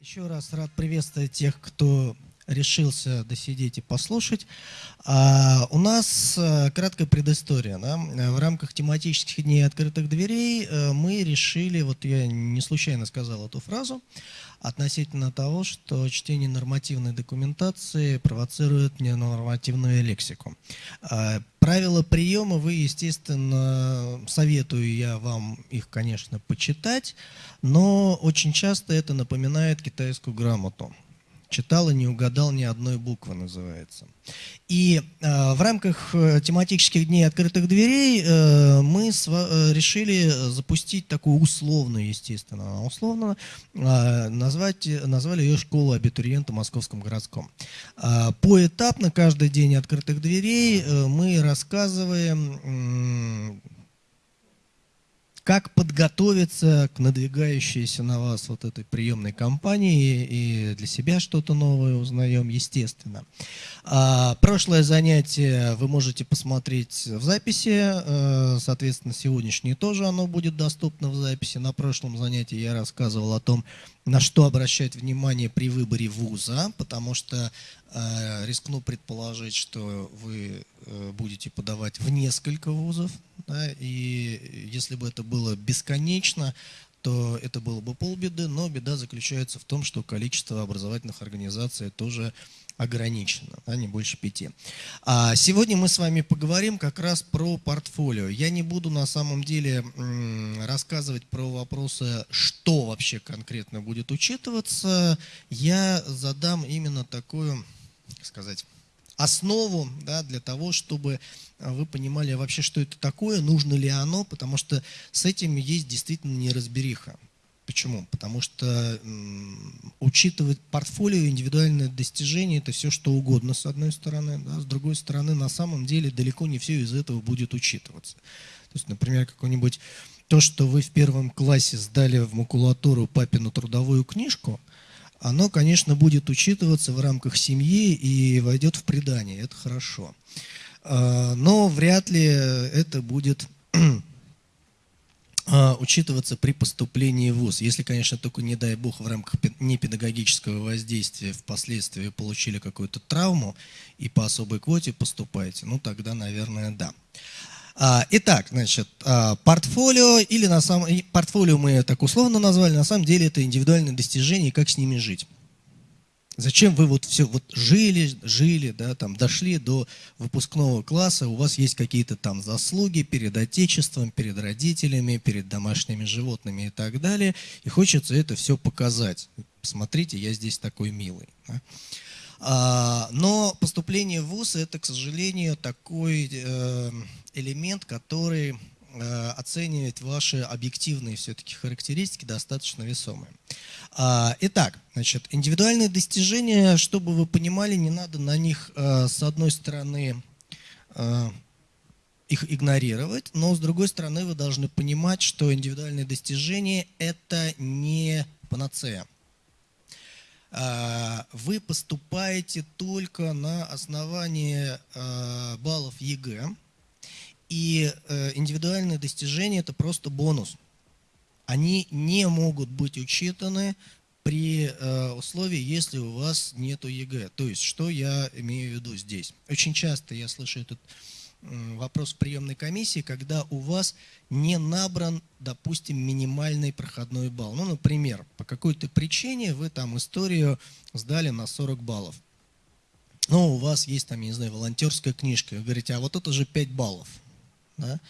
Еще раз рад приветствовать тех, кто решился досидеть и послушать. А, у нас а, краткая предыстория. Да? В рамках тематических дней открытых дверей а, мы решили, вот я не случайно сказал эту фразу, относительно того, что чтение нормативной документации провоцирует ненормативную лексику. А, правила приема вы, естественно, советую я вам их, конечно, почитать, но очень часто это напоминает китайскую грамоту читал и не угадал ни одной буквы, называется. И э, в рамках э, тематических дней открытых дверей э, мы с, э, решили запустить такую условную, естественно, условно э, назвать, назвали ее школу абитуриента Московском городском. Э, поэтапно каждый день открытых дверей э, мы рассказываем как подготовиться к надвигающейся на вас вот этой приемной кампании и для себя что-то новое узнаем, естественно. А, прошлое занятие вы можете посмотреть в записи, э, соответственно, сегодняшнее тоже оно будет доступно в записи. На прошлом занятии я рассказывал о том, на что обращать внимание при выборе вуза, потому что рискну предположить, что вы э, будете подавать в несколько вузов, да, и если бы это было бесконечно, то это было бы полбеды, но беда заключается в том, что количество образовательных организаций тоже ограничено, да, не больше пяти. А сегодня мы с вами поговорим как раз про портфолио. Я не буду на самом деле рассказывать про вопросы, что вообще конкретно будет учитываться. Я задам именно такую, сказать, основу да, для того, чтобы вы понимали вообще, что это такое, нужно ли оно, потому что с этим есть действительно неразбериха. Почему? Потому что учитывать портфолио, индивидуальное достижение, это все что угодно с одной стороны, да, с другой стороны на самом деле далеко не все из этого будет учитываться. То есть, например, какой-нибудь то, что вы в первом классе сдали в макулатуру папину трудовую книжку, оно, конечно, будет учитываться в рамках семьи и войдет в предание, это хорошо. А, но вряд ли это будет а, учитываться при поступлении в ВУЗ. Если, конечно, только, не дай бог, в рамках непедагогического воздействия впоследствии получили какую-то травму и по особой квоте поступаете, ну тогда, наверное, да. А, итак, значит, а, портфолио, или на самом портфолио мы так условно назвали, на самом деле это индивидуальные достижения и как с ними жить. Зачем вы вот все вот жили, жили, да, там дошли до выпускного класса, у вас есть какие-то там заслуги перед отечеством, перед родителями, перед домашними животными и так далее, и хочется это все показать. Посмотрите, я здесь такой милый. Да? А, но поступление в ВУЗ это, к сожалению, такой э, элемент, который Э, оценивать ваши объективные все-таки характеристики достаточно весомые. А, итак, значит, индивидуальные достижения, чтобы вы понимали, не надо на них, э, с одной стороны, их игнорировать, но с другой стороны вы должны понимать, что индивидуальные достижения – это не панацея. А, вы поступаете только на основании баллов ЕГЭ, и э, индивидуальные достижения – это просто бонус. Они не могут быть учтены при э, условии, если у вас нет ЕГЭ. То есть, что я имею в виду здесь? Очень часто я слышу этот вопрос в приемной комиссии, когда у вас не набран, допустим, минимальный проходной балл. Ну, например, по какой-то причине вы там историю сдали на 40 баллов. Но у вас есть там, я не знаю, волонтерская книжка. Вы говорите, а вот это же 5 баллов. Да?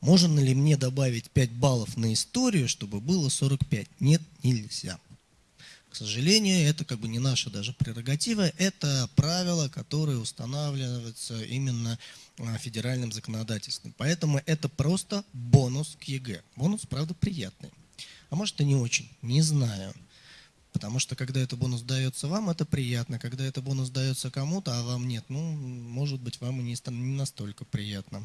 Можно ли мне добавить 5 баллов на историю, чтобы было 45? Нет, нельзя. Сожалению, это как бы не наша даже прерогатива, это правило, которое устанавливается именно а, федеральным законодательством. Поэтому это просто бонус к ЕГЭ. Бонус, правда, приятный. А может и не очень, не знаю. Потому что когда этот бонус дается вам, это приятно. Когда этот бонус дается кому-то, а вам нет, ну, может быть, вам и не настолько приятно.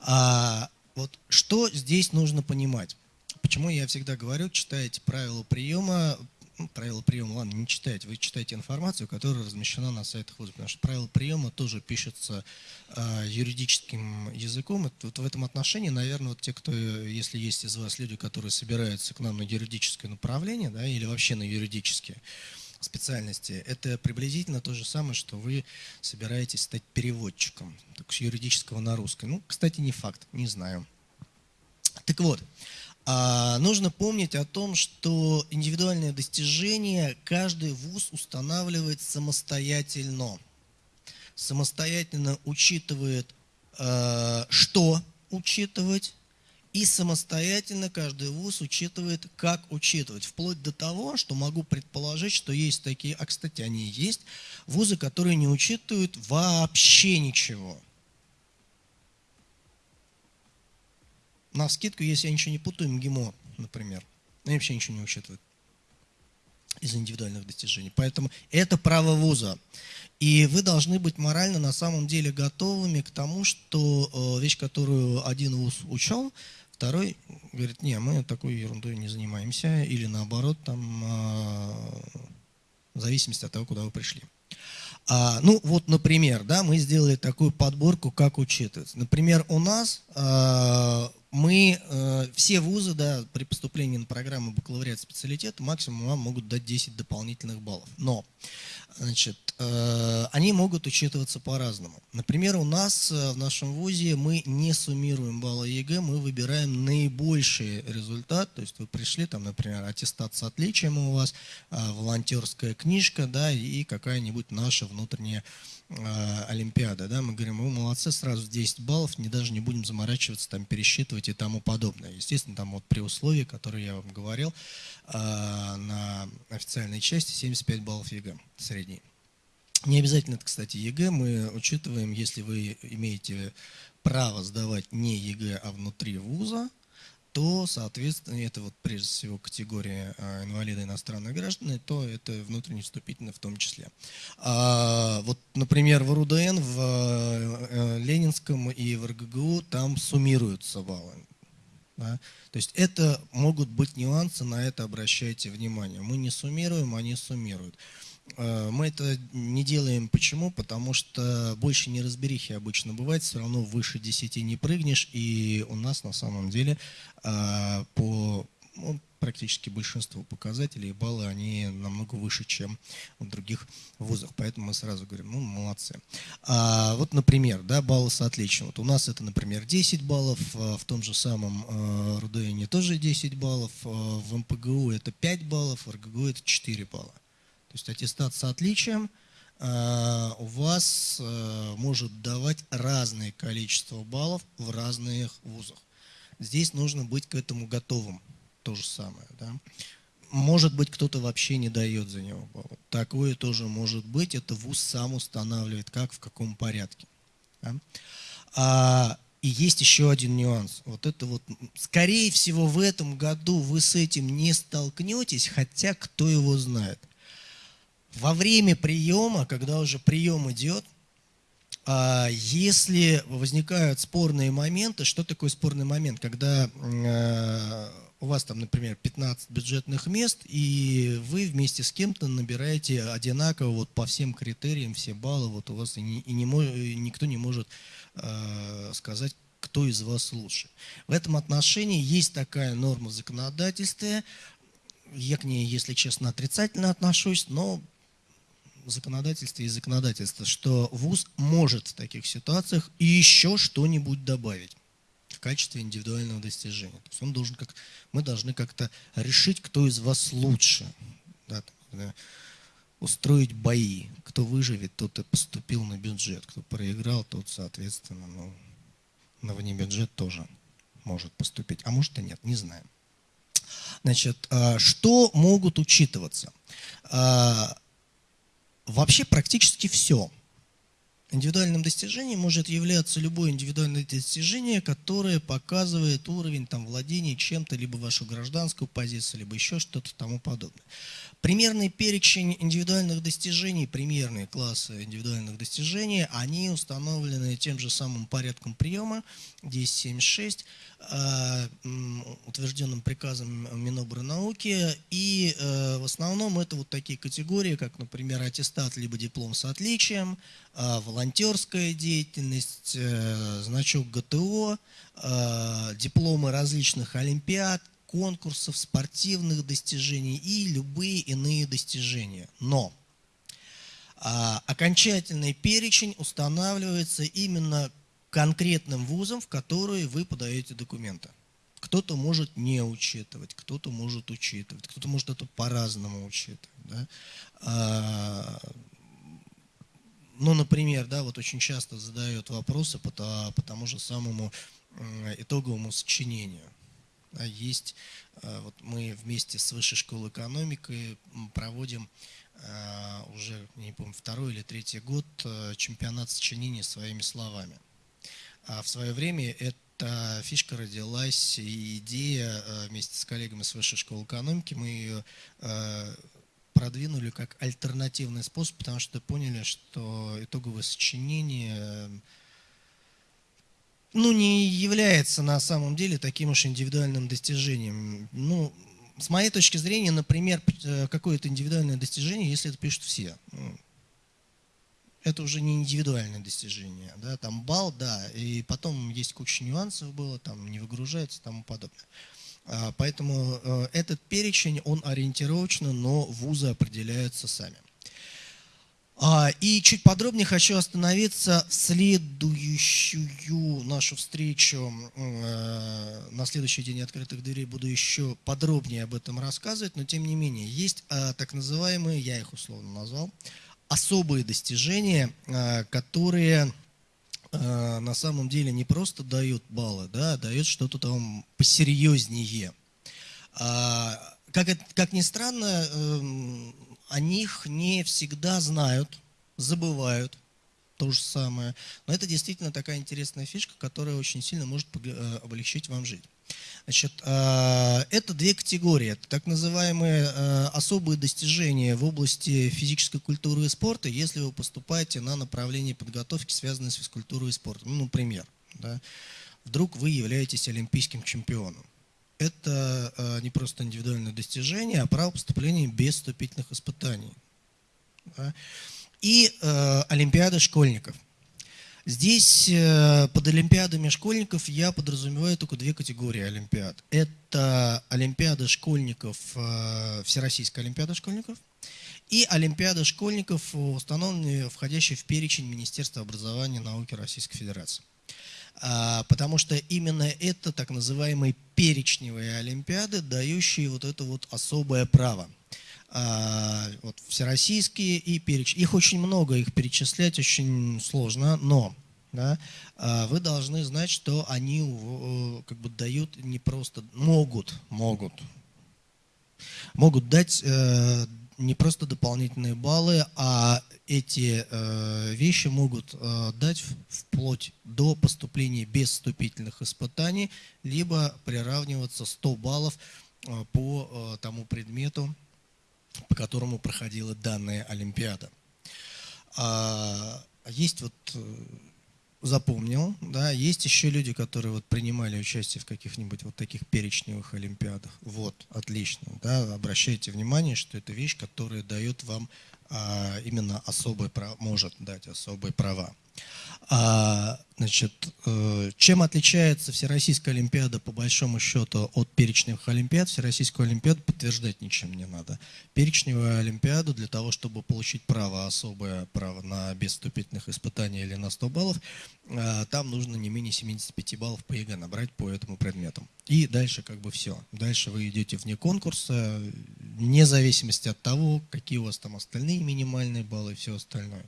А вот что здесь нужно понимать? Почему я всегда говорю, читайте правила приема, ну, правила приема, ладно, не читайте, вы читаете информацию, которая размещена на сайтах вуза, потому что правила приема тоже пишутся э, юридическим языком. Это, вот в этом отношении, наверное, вот те, кто, если есть из вас люди, которые собираются к нам на юридическое направление, да, или вообще на юридические специальности, это приблизительно то же самое, что вы собираетесь стать переводчиком, так, с юридического на русский. Ну, кстати, не факт, не знаю. Так вот, нужно помнить о том, что индивидуальные достижения каждый вуз устанавливает самостоятельно. Самостоятельно учитывает, а, что учитывать, и самостоятельно каждый вуз учитывает, как учитывать. Вплоть до того, что могу предположить, что есть такие, а кстати, они есть, вузы, которые не учитывают вообще ничего – на скидку, если я ничего не путаю, МГИМО, например. Они вообще ничего не учитывают из индивидуальных достижений. Поэтому это право вуза. И вы должны быть морально на самом деле готовыми к тому, что э, вещь, которую один вуз учел, второй говорит, не, мы такой ерундой не занимаемся, или наоборот, там, э, в зависимости от того, куда вы пришли. А, ну, вот, например, да, мы сделали такую подборку, как учитывать. Например, у нас а, мы, э, все вузы, да, при поступлении на программу бакалавриат специалитета максимум вам могут дать 10 дополнительных баллов. Но, значит, они могут учитываться по-разному. Например, у нас э, в нашем вузе мы не суммируем баллы ЕГЭ, мы выбираем наибольший результат. То есть вы пришли, там, например, аттестат с отличием у вас, волонтерская книжка, да, и какая-нибудь наша внутренняя Э, Олимпиада, да, мы говорим, вы молодцы, сразу 10 баллов, не даже не будем заморачиваться, там, пересчитывать и тому подобное. Естественно, там вот при условии, которые я вам говорил, э, на официальной части 75 баллов ЕГЭ средний. Не обязательно кстати, ЕГЭ, мы учитываем, если вы имеете право сдавать не ЕГЭ, а внутри вуза, то, соответственно, это вот прежде всего категория а, инвалида иностранных граждан, то это внутренне вступительно в том числе. А, вот, например, в РУДН, в а, Ленинском и в РГГУ там суммируются баллы. Да? То есть это могут быть нюансы, на это обращайте внимание. Мы не суммируем, они суммируют. Э, мы это не делаем почему? Потому что больше неразберихи обычно бывает, все равно выше 10 не прыгнешь, и у нас на самом деле э, по ну, практически большинству показателей баллы, они намного выше, чем в других вузах. Поэтому мы сразу говорим, ну, молодцы. А, вот, например, да, баллы с отличием. Вот у нас это, например, 10 баллов, а, в том же самом РУДНе тоже 10 баллов, в МПГУ это 5 баллов, в РГГУ это 4 балла. То есть аттестат с отличием э, у вас э, может давать разное количество баллов в разных вузах. Здесь нужно быть к этому готовым. То же самое. Да? Может быть, кто-то вообще не дает за него баллы. Такое тоже может быть. Это вуз сам устанавливает, как, в каком порядке. Да? А, и есть еще один нюанс. Вот это вот, скорее всего, в этом году вы с этим не столкнетесь, хотя кто его знает. Во время приема, когда уже прием идет, а, если возникают спорные моменты, что такое спорный момент? Когда а, у вас там, например, 15 бюджетных мест, и вы вместе с кем-то набираете одинаково вот по всем критериям, все баллы, вот у вас и, не, и не, никто не может э, сказать, кто из вас лучше. В этом отношении есть такая норма в законодательстве, я к ней, если честно, отрицательно отношусь, но законодательстве и законодательства, что ВУЗ может в таких ситуациях еще что-нибудь добавить в качестве индивидуального достижения. То есть он должен как, мы должны как-то решить, кто из вас лучше. Да, устроить бои. Кто выживет, тот и поступил на бюджет. Кто проиграл, тот, соответственно, ну, на внебюджет тоже может поступить. А может и нет, не знаем. Значит, а, что могут учитываться? Вообще практически все. Индивидуальным достижением может являться любое индивидуальное достижение, которое показывает уровень там, владения чем-то, либо вашу гражданскую позицию, либо еще что-то тому подобное. Примерный перечень индивидуальных достижений, примерные классы индивидуальных достижений, они установлены тем же самым порядком приема 1076, э, утвержденным приказом Минобрнауки. И э, в основном это вот такие категории, как, например, аттестат либо диплом с отличием, э, волонтерская деятельность, значок ГТО, дипломы различных олимпиад, конкурсов, спортивных достижений и любые иные достижения. Но а, окончательный перечень устанавливается именно конкретным вузом, в который вы подаете документы. Кто-то может не учитывать, кто-то может учитывать, кто-то может это по-разному учитывать. Да? Ну, например, да, вот очень часто задают вопросы по, по тому же самому итоговому сочинению. А есть, э, вот мы вместе с Высшей школой экономики проводим э, уже, не помню, второй или третий год э, чемпионат сочинения своими словами. А в свое время эта фишка родилась, и идея вместе с коллегами с Высшей школы экономики, мы ее продвинули как альтернативный способ, потому что поняли, что итоговое сочинение ну, не является на самом деле таким уж индивидуальным достижением. Ну, с моей точки зрения, например, э, какое-то индивидуальное достижение, если это пишут все. Ну, это уже не индивидуальное достижение. Да? Там балл, да, и потом есть куча нюансов было, там не выгружается и тому подобное. А, поэтому э, этот перечень, он ориентировочно, но вузы определяются сами. А, и чуть подробнее хочу остановиться в следующую нашу встречу. Э, на следующий день открытых дверей буду еще подробнее об этом рассказывать, но тем не менее есть э, так называемые, я их условно назвал, особые достижения, которые на самом деле не просто дают баллы, да, а дают что-то там посерьезнее. А, как, как ни странно, эм, о них не всегда знают, забывают то же самое. Но это действительно такая интересная фишка, которая очень сильно может э, облегчить вам жизнь. Значит, э, это две категории. Это так называемые э, особые достижения в области физической культуры и спорта, если вы поступаете на направление подготовки, связанное с физкультурой и спортом. Ну, например, да, вдруг вы являетесь олимпийским чемпионом это э, не просто индивидуальное достижение, а право поступления без вступительных испытаний. Да? И э, Олимпиада школьников. Здесь э, под Олимпиадами школьников я подразумеваю только две категории Олимпиад. Это Олимпиада школьников, э, Всероссийская Олимпиада школьников и Олимпиада школьников, установленные, входящие в перечень Министерства образования и науки Российской Федерации. А, потому что именно это так называемые перечневые олимпиады, дающие вот это вот особое право. А, вот всероссийские и переч... Их очень много, их перечислять очень сложно, но да, а, вы должны знать, что они как бы дают не просто, могут, могут, могут дать э, не просто дополнительные баллы, а эти э, вещи могут э, дать вплоть до поступления без вступительных испытаний, либо приравниваться 100 баллов по тому предмету, по которому проходила данная Олимпиада. А, есть вот э, запомнил, да, есть еще люди, которые вот принимали участие в каких-нибудь вот таких перечневых олимпиадах. Вот, отлично, да, обращайте внимание, что это вещь, которая дает вам а, именно особые права, может дать особые права. А, значит, э, чем отличается Всероссийская Олимпиада по большому счету от перечневых Олимпиад? Всероссийскую Олимпиаду подтверждать ничем не надо. Перечневую Олимпиаду для того, чтобы получить право, особое право на без испытаний или на 100 баллов, э, там нужно не менее 75 баллов по ЕГЭ набрать по этому предмету. И дальше как бы все. Дальше вы идете вне конкурса, вне зависимости от того, какие у вас там остальные минимальные баллы и все остальное.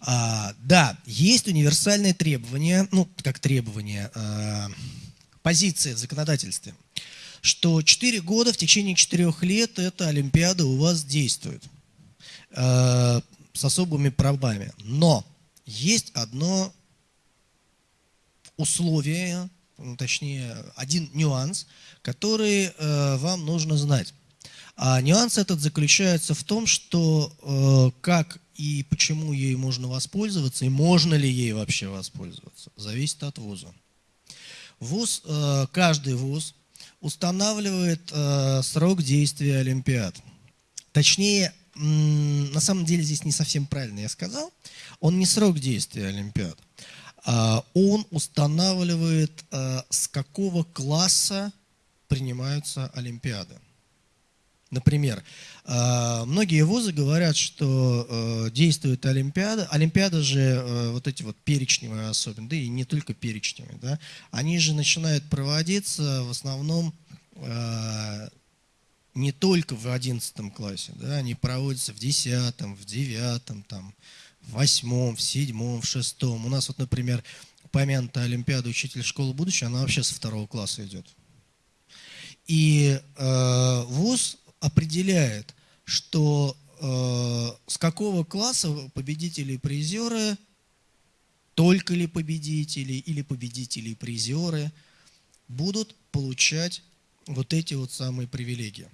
А, да, есть универсальные требования, ну, как требования, а, позиции в законодательстве, что 4 года, в течение 4 лет эта Олимпиада у вас действует а, с особыми правами. Но есть одно условие, ну, точнее, один нюанс, который э, вам нужно знать. А нюанс этот заключается в том, что э, как и почему ей можно воспользоваться, и можно ли ей вообще воспользоваться, зависит от вуза. ВУЗ, э, каждый вуз устанавливает э, срок действия Олимпиад. Точнее, на самом деле здесь не совсем правильно я сказал. Он не срок действия Олимпиад. А он устанавливает, э, с какого класса принимаются Олимпиады. Например, э, многие вузы говорят, что э, действует Олимпиада. Олимпиада же, э, вот эти вот перечневые особенно, да и не только перечневые, да, они же начинают проводиться в основном не только в 11 классе, да, они проводятся в 10, в 9, там, в 8, в 7, в 6. У нас вот, например, помянутая Олимпиада учитель школы будущего, она вообще со второго класса идет. И э, ВУЗ определяет, что э, с какого класса победители и призеры, только ли победители или победители и призеры будут получать вот эти вот самые привилегии.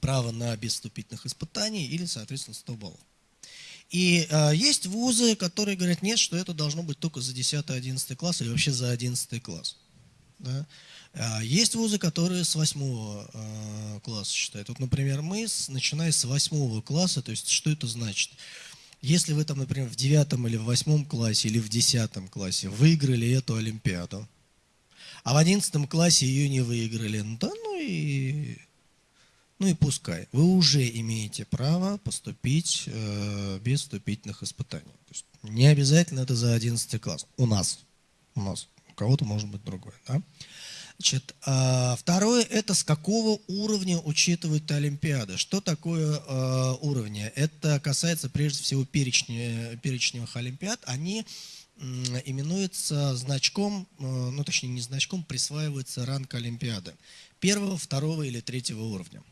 Право на без вступительных испытаний или, соответственно, 100 баллов. И э, есть вузы, которые говорят, нет, что это должно быть только за 10-11 класс или вообще за 11 класс. Да? А, есть вузы, которые с восьмого а, класса считают. Вот, например, мы, начиная с восьмого класса, то есть что это значит? Если вы там, например, в девятом или в восьмом классе или в десятом классе выиграли эту Олимпиаду, а в одиннадцатом классе ее не выиграли, ну да, ну и, ну и пускай. Вы уже имеете право поступить э, без вступительных испытаний. Не обязательно это за одиннадцатый класс. У нас. У нас. У кого-то может быть другое. Да? Значит, а, второе – это с какого уровня учитывают Олимпиады. Что такое а, уровни? Это касается прежде всего перечня, перечневых Олимпиад. Они именуются значком, а, ну точнее не значком, присваивается ранг Олимпиады. Первого, второго или третьего уровня.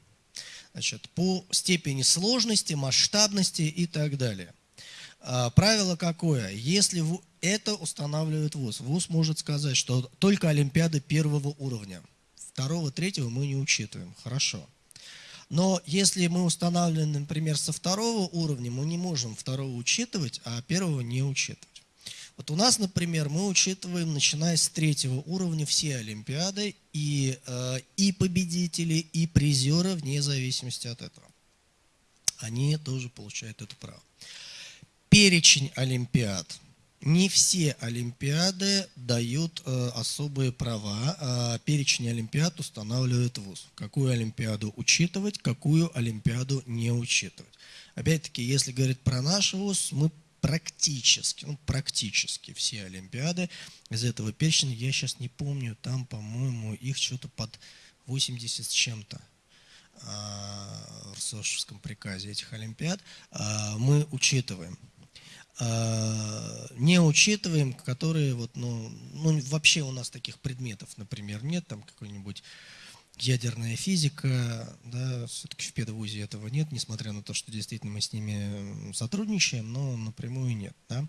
Значит, по степени сложности, масштабности и так далее. Правило какое? Если это устанавливает ВУЗ. ВУЗ может сказать, что только Олимпиады первого уровня. Второго, третьего мы не учитываем. Хорошо. Но если мы устанавливаем, например, со второго уровня, мы не можем второго учитывать, а первого не учитывать. Вот у нас, например, мы учитываем, начиная с третьего уровня, все Олимпиады и, э, и победители, и призеры, вне зависимости от этого. Они тоже получают это право. Перечень Олимпиад – не все Олимпиады дают э, особые права. Э, перечень Олимпиад устанавливает ВУЗ. Какую Олимпиаду учитывать, какую Олимпиаду не учитывать. Опять-таки, если говорить про наш ВУЗ, мы практически, ну, практически все Олимпиады из этого перечня, я сейчас не помню, там, по-моему, их что-то под 80 с чем-то а, в Сошевском приказе этих Олимпиад, а, мы учитываем. А, не учитываем, которые вот, ну, ну, вообще у нас таких предметов, например, нет, там какой-нибудь ядерная физика, да, все-таки в педвузе этого нет, несмотря на то, что действительно мы с ними сотрудничаем, но напрямую нет, да.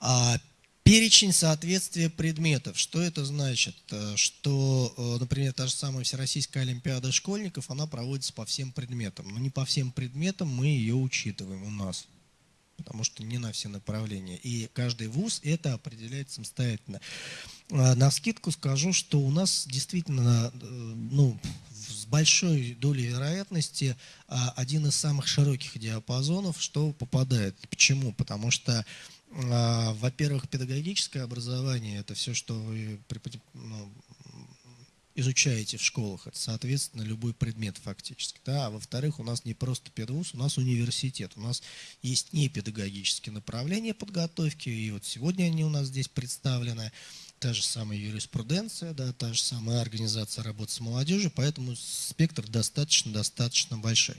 А перечень соответствия предметов, что это значит? Э, что, э, например, та же самая Всероссийская Олимпиада школьников, она проводится по всем предметам, но не по всем предметам мы ее учитываем у нас потому что не на все направления. И каждый вуз это определяет самостоятельно. А, на скидку скажу, что у нас действительно э, ну, с большой долей вероятности а, один из самых широких диапазонов, что попадает. Почему? Потому что а, во-первых, педагогическое образование – это все, что вы ну, изучаете в школах, это, соответственно, любой предмет фактически. Да? А во-вторых, у нас не просто педвуз, у нас университет. У нас есть не педагогические направления подготовки, и вот сегодня они у нас здесь представлены. Та же самая юриспруденция, да, та же самая организация работы с молодежью, поэтому спектр достаточно-достаточно большой.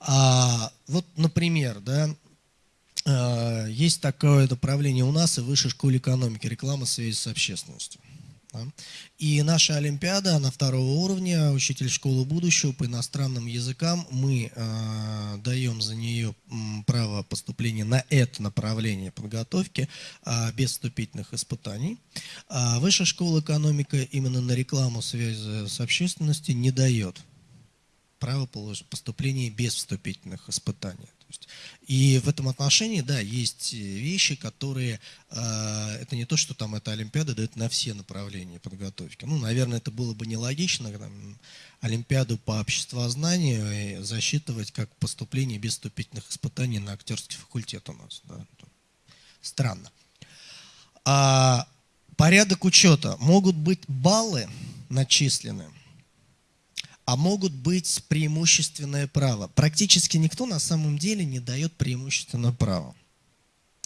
А, вот, например, да, а, есть такое направление у нас и в высшей школе экономики, реклама связи с общественностью. И наша Олимпиада, на второго уровня, учитель школы будущего по иностранным языкам, мы э, даем за нее право поступления на это направление подготовки э, без вступительных испытаний. А Высшая школа экономика именно на рекламу связи с общественностью не дает право поступления без вступительных испытаний. И в этом отношении, да, есть вещи, которые, э, это не то, что там эта Олимпиада дает на все направления подготовки. Ну, наверное, это было бы нелогично, там, Олимпиаду по обществознанию засчитывать как поступление без вступительных испытаний на актерский факультет у нас. Да. Странно. А порядок учета. Могут быть баллы начислены а могут быть преимущественное право. Практически никто на самом деле не дает преимущественное право.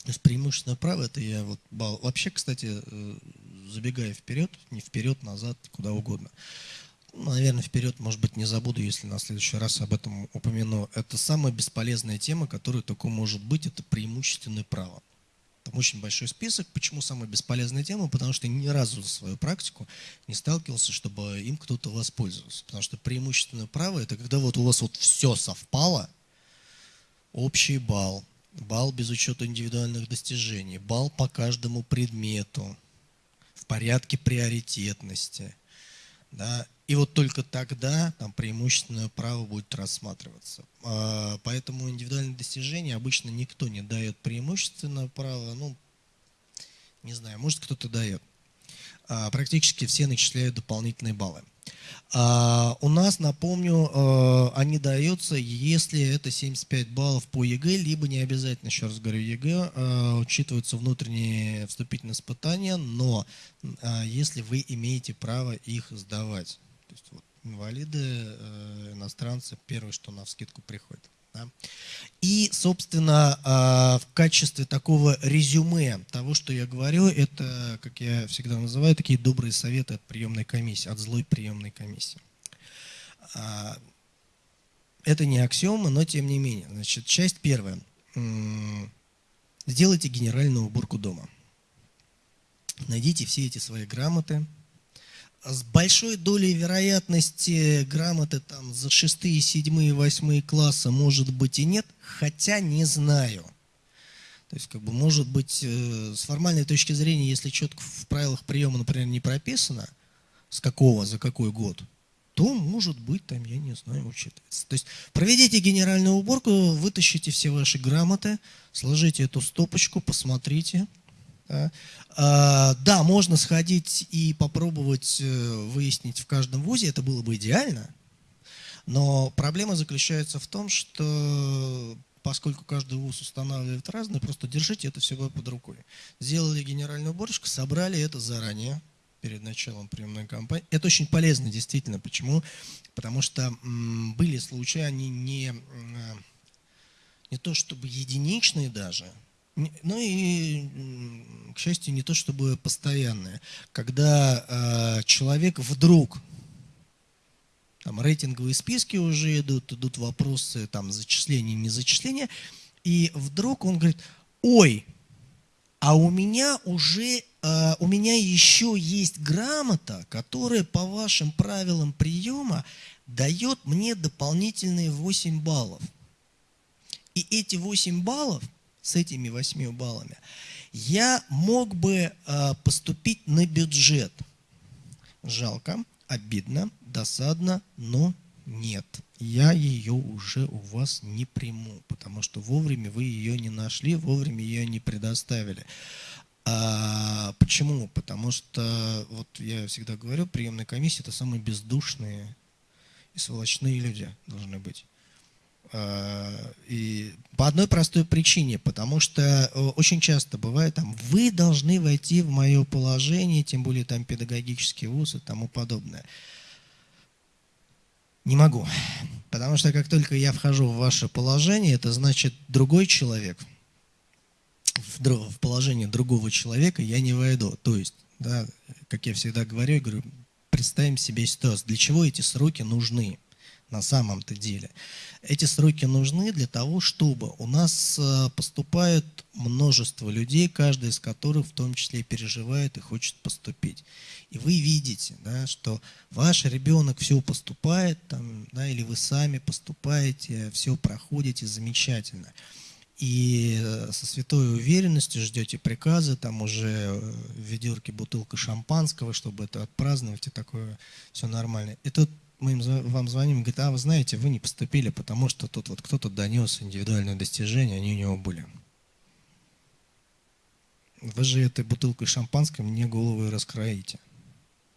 То есть преимущественное право, это я вот вообще, кстати, э, забегая вперед, не вперед, назад, куда угодно. Ну, наверное, вперед, может быть, не забуду, если на следующий раз об этом упомяну. Это самая бесполезная тема, которая только может быть, это преимущественное право. Там очень большой список. Почему самая бесполезная тема? Потому что ни разу за свою практику не сталкивался, чтобы им кто-то воспользовался. Потому что преимущественное право – это когда вот у вас вот все совпало, общий балл, балл без учета индивидуальных достижений, балл по каждому предмету, в порядке приоритетности. Да, и вот только тогда там преимущественное право будет рассматриваться. А, поэтому индивидуальные достижения обычно никто не дает преимущественное право. Ну, не знаю, может кто-то дает. А, практически все начисляют дополнительные баллы. А, у нас, напомню, они даются, если это 75 баллов по ЕГЭ, либо не обязательно, еще раз говорю, ЕГЭ, учитываются внутренние вступительные испытания, но если вы имеете право их сдавать есть вот, инвалиды, э, иностранцы, первое, что на вскидку приходит. Да? И, собственно, э, в качестве такого резюме того, что я говорю, это, как я всегда называю, такие добрые советы от приемной комиссии, от злой приемной комиссии. А, это не аксиома, но тем не менее. Значит, часть первая. Сделайте генеральную уборку дома. Найдите все эти свои грамоты, с большой долей вероятности грамоты там за шестые, седьмые, восьмые классы может быть и нет, хотя не знаю. То есть, как бы, может быть, э, с формальной точки зрения, если четко в правилах приема, например, не прописано, с какого, за какой год, то, может быть, там, я не знаю, учитывается. То есть, проведите генеральную уборку, вытащите все ваши грамоты, сложите эту стопочку, посмотрите, да. А, да, можно сходить и попробовать э, выяснить в каждом вузе, это было бы идеально, но проблема заключается в том, что поскольку каждый вуз устанавливает разное, просто держите это всего под рукой. Сделали генеральную уборочку, собрали это заранее, перед началом приемной кампании. Это очень полезно, действительно. Почему? Потому что были случаи, они не, не то чтобы единичные даже, ну и, к счастью, не то чтобы постоянное. Когда э, человек вдруг, там рейтинговые списки уже идут, идут вопросы там зачисления, не зачисления, и вдруг он говорит, ой, а у меня уже, э, у меня еще есть грамота, которая по вашим правилам приема дает мне дополнительные 8 баллов. И эти 8 баллов – с этими 8 баллами, я мог бы э, поступить на бюджет. Жалко, обидно, досадно, но нет. Я ее уже у вас не приму, потому что вовремя вы ее не нашли, вовремя ее не предоставили. А, почему? Потому что, вот я всегда говорю, приемная комиссия – это самые бездушные и сволочные люди должны быть. Э, и по одной простой причине, потому что э, очень часто бывает, там, вы должны войти в мое положение, тем более там педагогический вуз и тому подобное. Не могу. Потому что как только я вхожу в ваше положение, это значит другой человек, в положение другого человека я не войду. То есть, да, как я всегда говорю, говорю, представим себе ситуацию, для чего эти сроки нужны на самом-то деле. Эти сроки нужны для того, чтобы у нас э, поступает множество людей, каждый из которых в том числе переживает и хочет поступить. И вы видите, да, что ваш ребенок все поступает, там, да, или вы сами поступаете, все проходите замечательно. И э, со святой уверенностью ждете приказы, там уже э, в ведерке бутылка шампанского, чтобы это отпраздновать, и такое все нормально. Тут мы им, вам звоним, говорит, а вы знаете, вы не поступили, потому что тут вот кто-то донес индивидуальное достижение, они у него были. Вы же этой бутылкой шампанского мне голову и раскроите,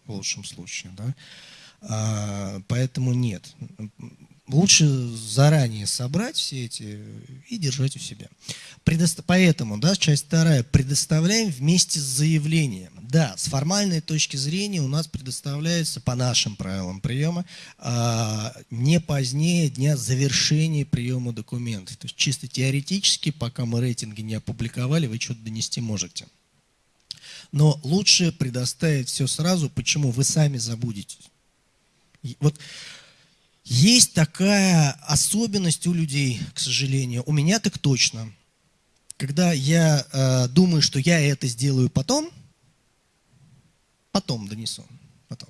в лучшем случае. Да? А, поэтому нет лучше заранее собрать все эти и держать у себя. Предост... Поэтому, да, часть вторая, предоставляем вместе с заявлением. Да, с формальной точки зрения у нас предоставляется по нашим правилам приема а, не позднее дня завершения приема документов. То есть чисто теоретически, пока мы рейтинги не опубликовали, вы что-то донести можете. Но лучше предоставить все сразу. Почему? Вы сами забудете. Вот есть такая особенность у людей, к сожалению. У меня так точно. Когда я э, думаю, что я это сделаю потом, потом донесу. Потом.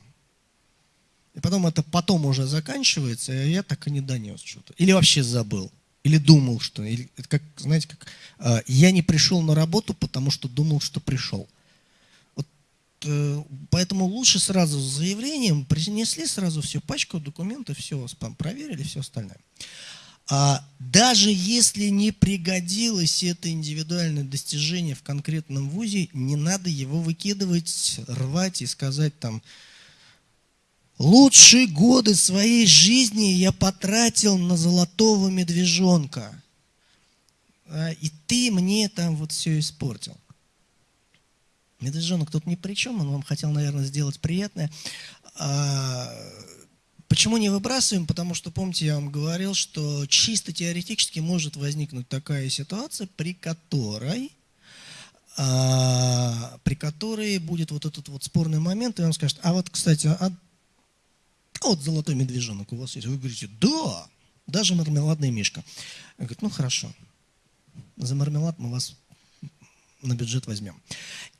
И потом это потом уже заканчивается, и я так и не донес что-то. Или вообще забыл. Или думал, что... Или, как, знаете, как э, я не пришел на работу, потому что думал, что пришел. Э, поэтому лучше сразу с заявлением принесли сразу всю пачку документов, все, проверили, все остальное. А даже если не пригодилось это индивидуальное достижение в конкретном вузе, не надо его выкидывать, рвать и сказать там, лучшие годы своей жизни я потратил на золотого медвежонка, а, и ты мне там вот все испортил. Медвежонок тут ни при чем, он вам хотел, наверное, сделать приятное. А, почему не выбрасываем? Потому что, помните, я вам говорил, что чисто теоретически может возникнуть такая ситуация, при которой, а, при которой будет вот этот вот спорный момент, и он скажет, а вот, кстати, а, вот золотой медвежонок у вас есть. Вы говорите, да, даже мармеладный мишка. Он говорит, ну хорошо, за мармелад мы вас на бюджет возьмем.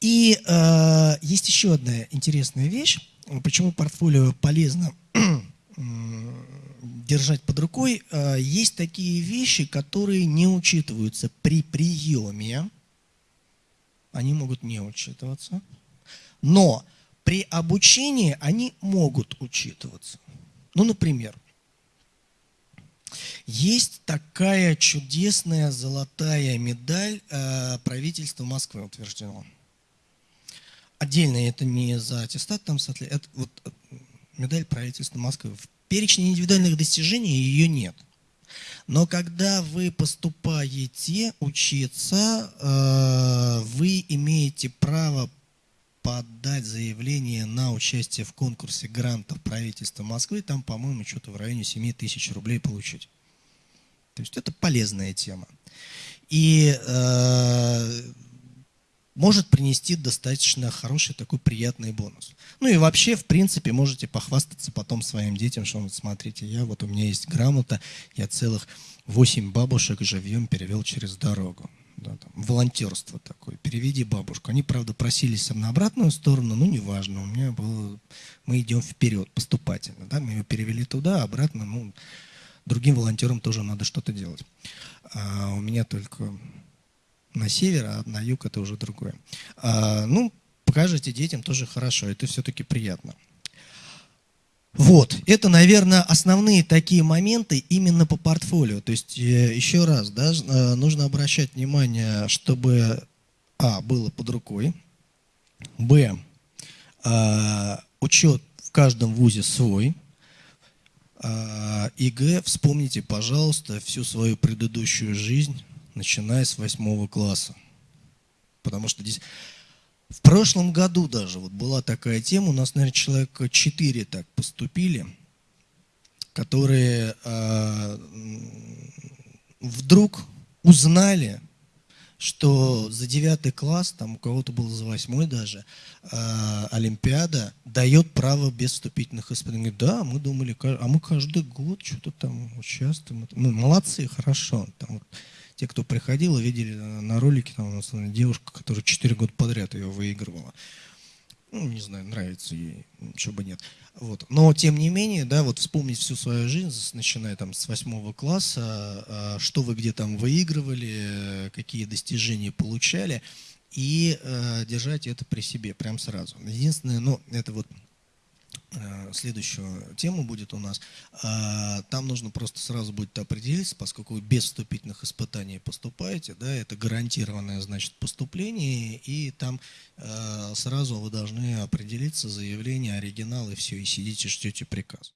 И э, есть еще одна интересная вещь, почему портфолио полезно держать под рукой. Э, есть такие вещи, которые не учитываются при приеме, они могут не учитываться, но при обучении они могут учитываться. Ну, например, есть такая чудесная золотая медаль э, правительства Москвы утверждена. Отдельно это не за аттестат, там, это вот э, медаль правительства Москвы. В перечне индивидуальных достижений ее нет. Но когда вы поступаете учиться, э, вы имеете право подать заявление на участие в конкурсе грантов правительства Москвы, там, по-моему, что-то в районе 7 тысяч рублей получить. То есть это полезная тема. И э, может принести достаточно хороший такой приятный бонус. Ну и вообще, в принципе, можете похвастаться потом своим детям, что вот смотрите, я вот у меня есть грамота, я целых 8 бабушек живьем перевел через дорогу да, там, волонтерство такое, переведи бабушку. Они, правда, просились на обратную сторону, но неважно, у меня было, мы идем вперед, поступательно, да, мы ее перевели туда, обратно, ну, другим волонтерам тоже надо что-то делать. А у меня только на север, а на юг это уже другое. А, ну, покажите детям тоже хорошо, это все-таки приятно. Вот, это, наверное, основные такие моменты именно по портфолио. То есть, э, еще раз, да, э, нужно обращать внимание, чтобы, а, было под рукой, б, а, учет в каждом вузе свой, а, и г, вспомните, пожалуйста, всю свою предыдущую жизнь, начиная с восьмого класса. Потому что здесь в прошлом году даже вот была такая тема, у нас, наверное, человек 4 так поступили, которые э, вдруг узнали, что за девятый класс, там у кого-то было за восьмой даже, э, Олимпиада дает право без вступительных испытаний. Да, мы думали, а мы каждый год что-то там участвуем. Ну, молодцы, хорошо. Там, вот, те, кто приходил, видели на ролике, там у нас девушка, которая четыре года подряд ее выигрывала ну, не знаю, нравится ей, чего бы нет. Вот. Но, тем не менее, да, вот вспомнить всю свою жизнь, начиная там с восьмого класса, а, что вы где там выигрывали, какие достижения получали, и э, держать это при себе прям сразу. Единственное, ну, это вот Э, следующую тему будет у нас. А, там нужно просто сразу будет определиться, поскольку вы без вступительных испытаний поступаете, да, это гарантированное, значит, поступление, и там э, сразу вы должны определиться, заявление, оригинал, и все, и сидите, ждете приказ.